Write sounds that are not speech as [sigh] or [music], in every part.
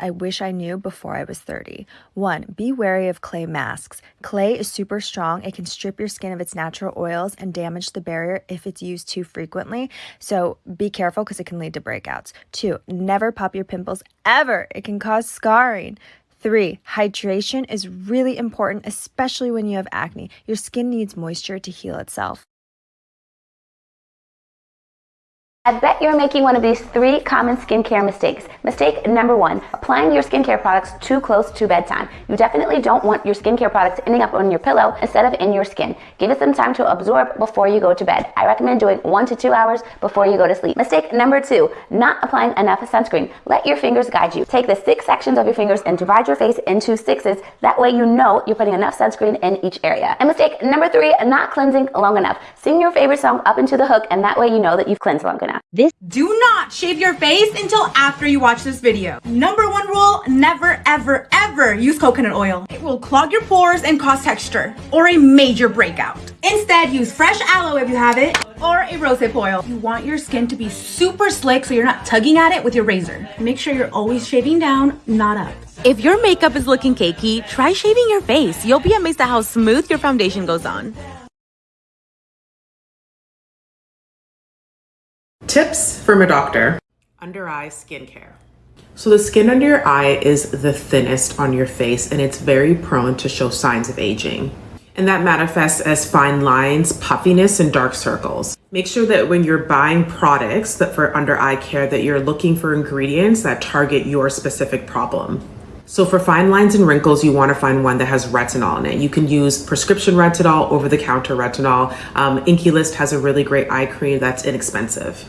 I wish I knew before I was 30. 1. Be wary of clay masks. Clay is super strong. It can strip your skin of its natural oils and damage the barrier if it's used too frequently. So be careful because it can lead to breakouts. 2. Never pop your pimples ever. It can cause scarring. Three, hydration is really important, especially when you have acne. Your skin needs moisture to heal itself. I bet you're making one of these three common skincare mistakes. Mistake number one, applying your skincare products too close to bedtime. You definitely don't want your skincare products ending up on your pillow instead of in your skin. Give it some time to absorb before you go to bed. I recommend doing one to two hours before you go to sleep. Mistake number two, not applying enough sunscreen. Let your fingers guide you. Take the six sections of your fingers and divide your face into sixes. That way you know you're putting enough sunscreen in each area. And mistake number three, not cleansing long enough. Sing your favorite song up into the hook and that way you know that you've cleansed long enough. This Do not shave your face until after you watch this video. Number one rule, never ever ever use coconut oil. It will clog your pores and cause texture or a major breakout. Instead, use fresh aloe if you have it or a rosehip oil. You want your skin to be super slick so you're not tugging at it with your razor. Make sure you're always shaving down, not up. If your makeup is looking cakey, try shaving your face. You'll be amazed at how smooth your foundation goes on. Tips from a doctor. Under eye skincare. So the skin under your eye is the thinnest on your face and it's very prone to show signs of aging. And that manifests as fine lines, puffiness, and dark circles. Make sure that when you're buying products that for under eye care that you're looking for ingredients that target your specific problem. So for fine lines and wrinkles, you want to find one that has retinol in it. You can use prescription retinol, over-the-counter retinol. Um, Inkey List has a really great eye cream that's inexpensive.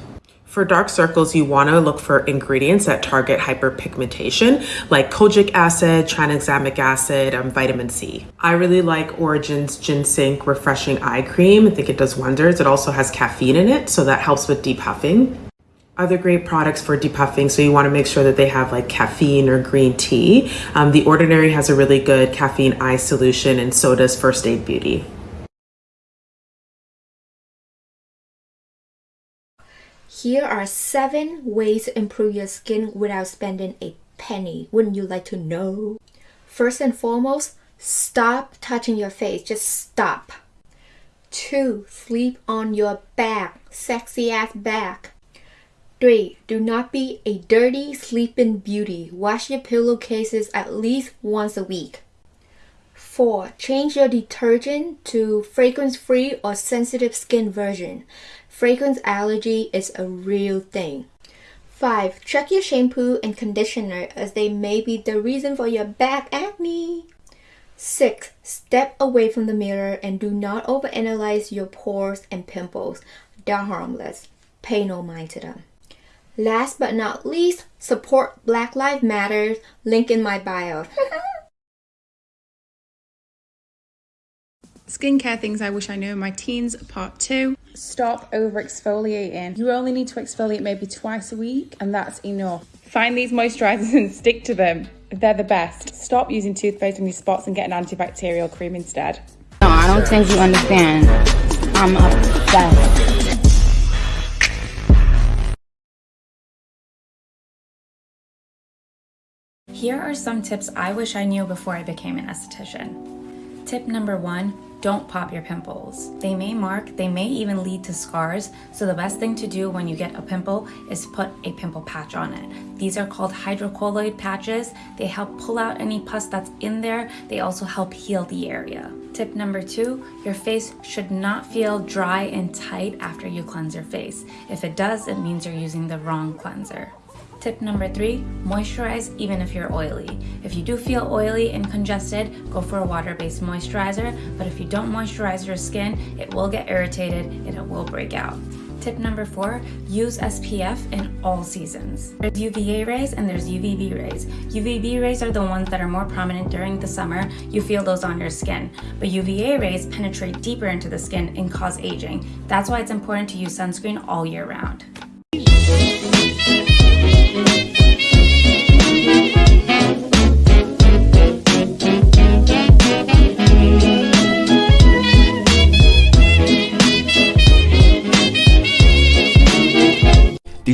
For dark circles, you want to look for ingredients that target hyperpigmentation, like kojic acid, tranexamic acid, and vitamin C. I really like Origin's GinZing Refreshing Eye Cream. I think it does wonders. It also has caffeine in it, so that helps with depuffing. Other great products for depuffing, so you want to make sure that they have like caffeine or green tea. Um, the Ordinary has a really good caffeine eye solution, and so does First Aid Beauty. Here are seven ways to improve your skin without spending a penny. Wouldn't you like to know? First and foremost, stop touching your face. Just stop. Two, sleep on your back. Sexy ass back. Three, do not be a dirty sleeping beauty. Wash your pillowcases at least once a week. 4. Change your detergent to fragrance-free or sensitive skin version. Fragrance allergy is a real thing. 5. Check your shampoo and conditioner as they may be the reason for your back acne. 6. Step away from the mirror and do not overanalyze your pores and pimples. They're harmless. Pay no mind to them. Last but not least, support Black Lives Matter. Link in my bio. [laughs] Skincare things I wish I knew in my teens, part two. Stop over exfoliating. You only need to exfoliate maybe twice a week, and that's enough. Find these moisturizers [laughs] and stick to them. They're the best. Stop using toothpaste on your spots and get an antibacterial cream instead. No, I don't think you understand. I'm obsessed. Here are some tips I wish I knew before I became an esthetician. Tip number one, don't pop your pimples. They may mark, they may even lead to scars, so the best thing to do when you get a pimple is put a pimple patch on it. These are called hydrocolloid patches. They help pull out any pus that's in there. They also help heal the area. Tip number two, your face should not feel dry and tight after you cleanse your face. If it does, it means you're using the wrong cleanser. Tip number three, moisturize even if you're oily. If you do feel oily and congested, go for a water-based moisturizer, but if you don't moisturize your skin, it will get irritated and it will break out. Tip number four, use SPF in all seasons. There's UVA rays and there's UVB rays. UVB rays are the ones that are more prominent during the summer. You feel those on your skin. But UVA rays penetrate deeper into the skin and cause aging. That's why it's important to use sunscreen all year round.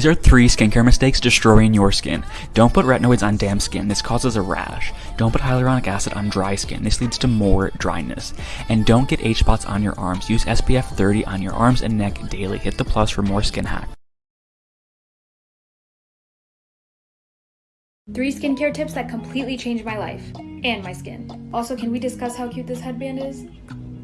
These are three skincare mistakes destroying your skin. Don't put retinoids on damp skin. This causes a rash. Don't put hyaluronic acid on dry skin. This leads to more dryness. And don't get age spots on your arms. Use SPF 30 on your arms and neck daily. Hit the plus for more skin hacks. Three skincare tips that completely changed my life and my skin. Also, can we discuss how cute this headband is?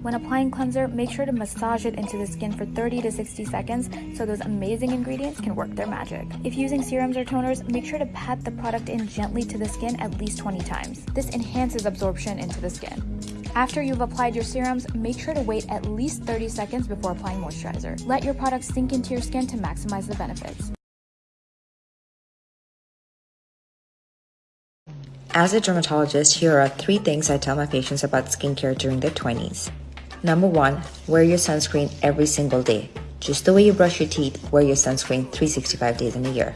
When applying cleanser, make sure to massage it into the skin for 30 to 60 seconds so those amazing ingredients can work their magic. If using serums or toners, make sure to pat the product in gently to the skin at least 20 times. This enhances absorption into the skin. After you've applied your serums, make sure to wait at least 30 seconds before applying moisturizer. Let your product sink into your skin to maximize the benefits. As a dermatologist, here are three things I tell my patients about skincare during their 20s. Number one, wear your sunscreen every single day. Just the way you brush your teeth, wear your sunscreen 365 days in a year.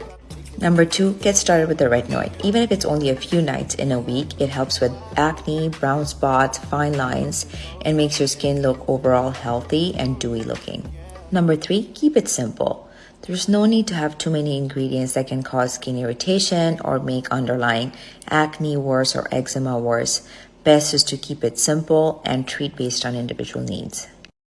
Number two, get started with the retinoid. Even if it's only a few nights in a week, it helps with acne, brown spots, fine lines, and makes your skin look overall healthy and dewy looking. Number three, keep it simple. There's no need to have too many ingredients that can cause skin irritation or make underlying acne worse or eczema worse. Best is to keep it simple and treat based on individual needs.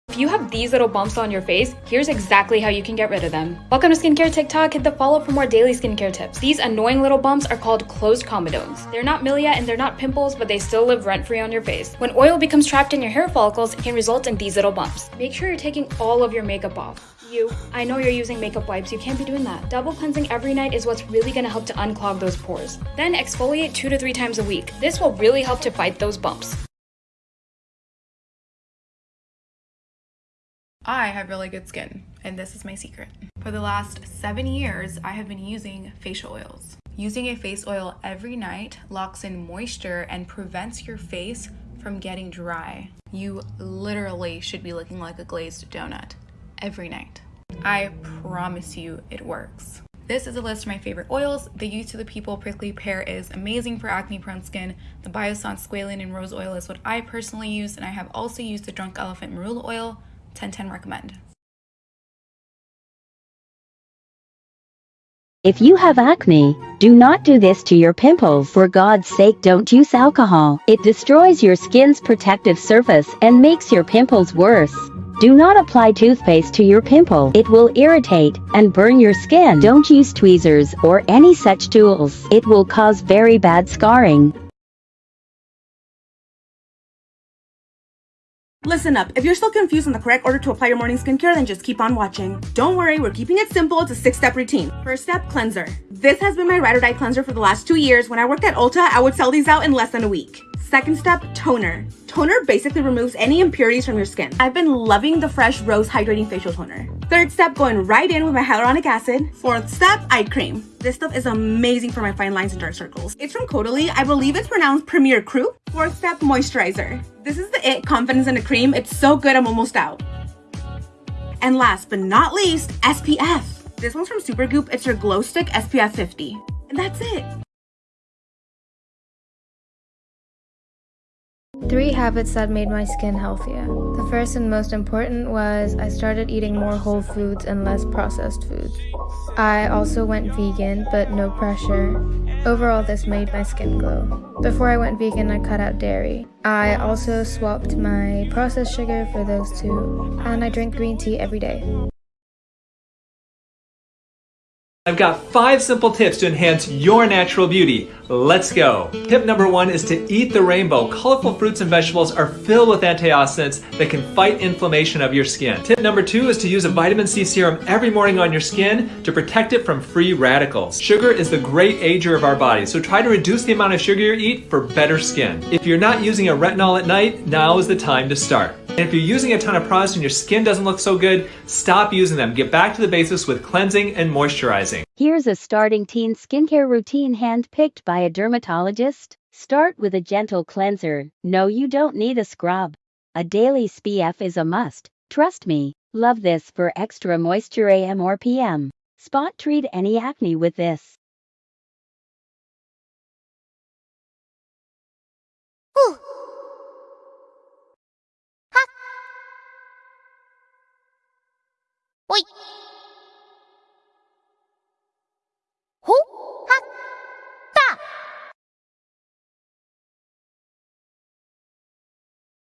If you have these little bumps on your face, here's exactly how you can get rid of them. Welcome to Skincare TikTok. Hit the follow for more daily skincare tips. These annoying little bumps are called closed comedones. They're not milia and they're not pimples, but they still live rent free on your face. When oil becomes trapped in your hair follicles, it can result in these little bumps. Make sure you're taking all of your makeup off. You, I know you're using makeup wipes, you can't be doing that. Double cleansing every night is what's really gonna help to unclog those pores. Then exfoliate two to three times a week. This will really help to fight those bumps. I have really good skin, and this is my secret. For the last seven years, I have been using facial oils. Using a face oil every night locks in moisture and prevents your face from getting dry. You literally should be looking like a glazed donut every night. I promise you it works. This is a list of my favorite oils. The Youth to the People Prickly Pear is amazing for acne prone skin. The Biossance Squalane and Rose Oil is what I personally use, and I have also used the Drunk Elephant Marula Oil. 1010 recommend. If you have acne, do not do this to your pimples. For God's sake, don't use alcohol. It destroys your skin's protective surface and makes your pimples worse. Do not apply toothpaste to your pimple. It will irritate and burn your skin. Don't use tweezers or any such tools. It will cause very bad scarring. Listen up, if you're still confused on the correct order to apply your morning skincare, then just keep on watching. Don't worry, we're keeping it simple, it's a six-step routine. First step, cleanser. This has been my ride or die cleanser for the last two years. When I worked at Ulta, I would sell these out in less than a week. Second step, toner. Toner basically removes any impurities from your skin. I've been loving the Fresh Rose Hydrating Facial Toner. Third step, going right in with my hyaluronic acid. Fourth step, eye cream. This stuff is amazing for my fine lines and dark circles. It's from Caudalie. I believe it's pronounced Premier Cru. 4th Step Moisturizer. This is the It Confidence in a Cream. It's so good, I'm almost out. And last but not least, SPF. This one's from Supergoop. It's your Glow Stick SPF 50. And that's it. Three habits that made my skin healthier. The first and most important was I started eating more whole foods and less processed foods. I also went vegan, but no pressure. Overall, this made my skin glow. Before I went vegan, I cut out dairy. I also swapped my processed sugar for those two, and I drink green tea every day. I've got five simple tips to enhance your natural beauty. Let's go. Tip number one is to eat the rainbow. Colorful fruits and vegetables are filled with antioxidants that can fight inflammation of your skin. Tip number two is to use a vitamin C serum every morning on your skin to protect it from free radicals. Sugar is the great ager of our body, so try to reduce the amount of sugar you eat for better skin. If you're not using a retinol at night, now is the time to start. And if you're using a ton of products and your skin doesn't look so good, stop using them. Get back to the basics with cleansing and moisturizing. Here's a starting teen skincare routine handpicked by a dermatologist. Start with a gentle cleanser. No, you don't need a scrub. A daily SPF is a must. Trust me. Love this for extra moisture AM or PM. Spot treat any acne with this.